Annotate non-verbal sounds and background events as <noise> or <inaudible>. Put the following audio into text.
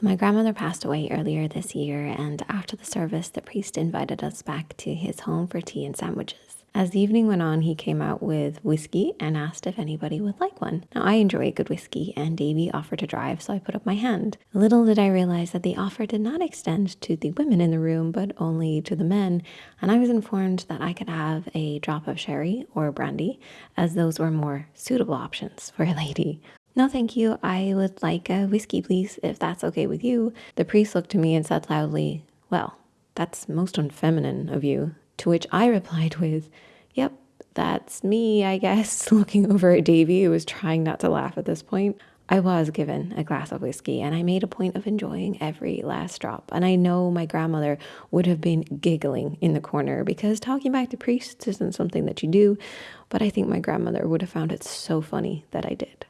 So, my grandmother passed away earlier this year, and after the service, the priest invited us back to his home for tea and sandwiches. As the evening went on, he came out with whiskey and asked if anybody would like one. Now, I enjoy good whiskey, and Davy offered to drive, so I put up my hand. Little did I realize that the offer did not extend to the women in the room, but only to the men, and I was informed that I could have a drop of sherry or brandy, as those were more suitable options for a lady. No, thank you. I would like a whiskey, please, if that's okay with you. The priest looked to me and said loudly, Well, that's most unfeminine of you. To which I replied with, Yep, that's me, I guess, <laughs> looking over at Davy, who was trying not to laugh at this point. I was given a glass of whiskey and I made a point of enjoying every last drop. And I know my grandmother would have been giggling in the corner because talking back to priests isn't something that you do, but I think my grandmother would have found it so funny that I did.